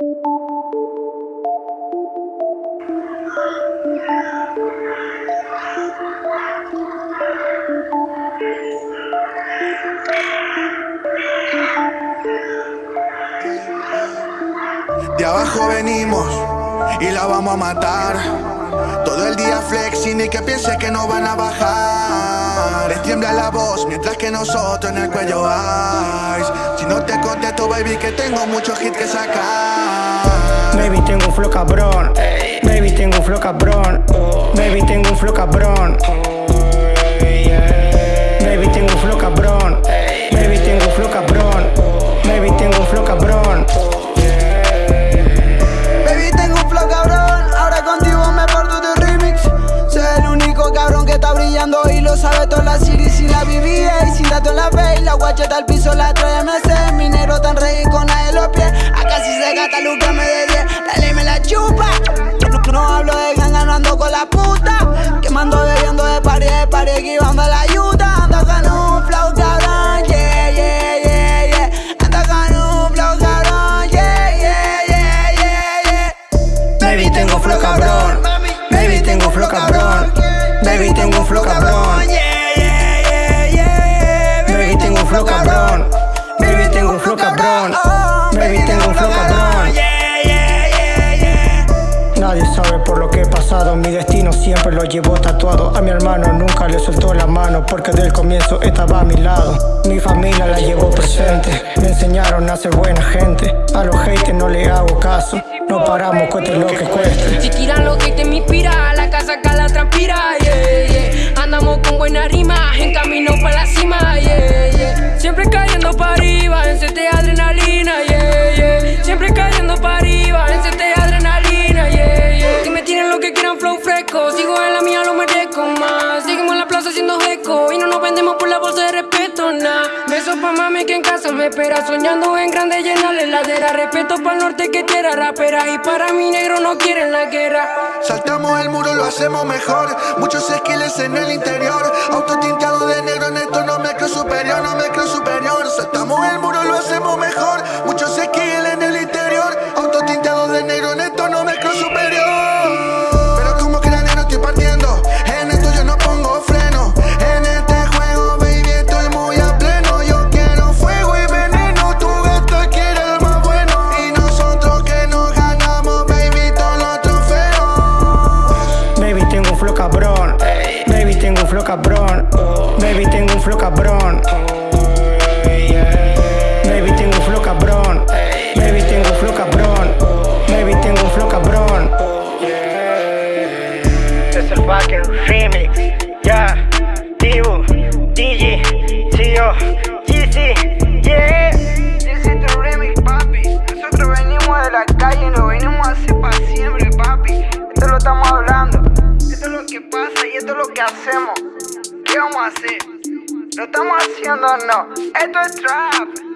De abajo venimos y la vamos a matar. Todo el día flexing y que piense que no van a bajar. Tiembla la voz mientras que nosotros en el cuello hay. Si no te contesto, baby, que tengo muchos hits que sacar. Baby, tengo un flow cabrón. Baby, tengo un flow cabrón. Baby, tengo un flow cabrón. Baby, tengo un flow cabrón. Baby, tengo un flow cabrón. Baby, tengo un flow cabrón. Baby, tengo un flow cabrón. Ahora contigo me porto de remix. Soy el único cabrón que está brillando y lo sabe toda la la BBA y sin dato en la face. La guacheta al piso la trae MC. Mi negro tan rey con nada en los pies. Acá si se gasta, Luca me de 10. La ley me la chupa. No, no hablo de ganga, no ando con la puta. Mi destino siempre lo llevo tatuado. A mi hermano nunca le soltó la mano porque del comienzo estaba a mi lado. Mi familia la llevó presente, me enseñaron a ser buena gente. A los haters no le hago caso, no paramos cueste lo que cueste. Si tiran lo que te me inspira, la casa acá la transpira. Andamos con buena rima, que en casa me espera, soñando en grande llenar la heladera. Respeto para el norte que tierra rapera y para mi negro no quieren la guerra. Saltamos el muro, lo hacemos mejor. Muchos skills en el interior. Auto tinteado de negro, neto, no me creo superior, no me creo cabrón. Baby, tengo un flow cabrón. Baby, tengo un flow cabrón. Baby, tengo un flow cabrón. Baby, tengo un flow cabrón. Es el fucking remix. Ya, Dibu, DJ, Tio, GC, yeah. Is the remix, papi. Nosotros venimos de la calle lo venimos a hacer para siempre, papi. Esto lo estamos hablando. Que pasa y esto es lo que hacemos. ¿Qué vamos a hacer? ¿Lo estamos haciendo o no? Esto es trap.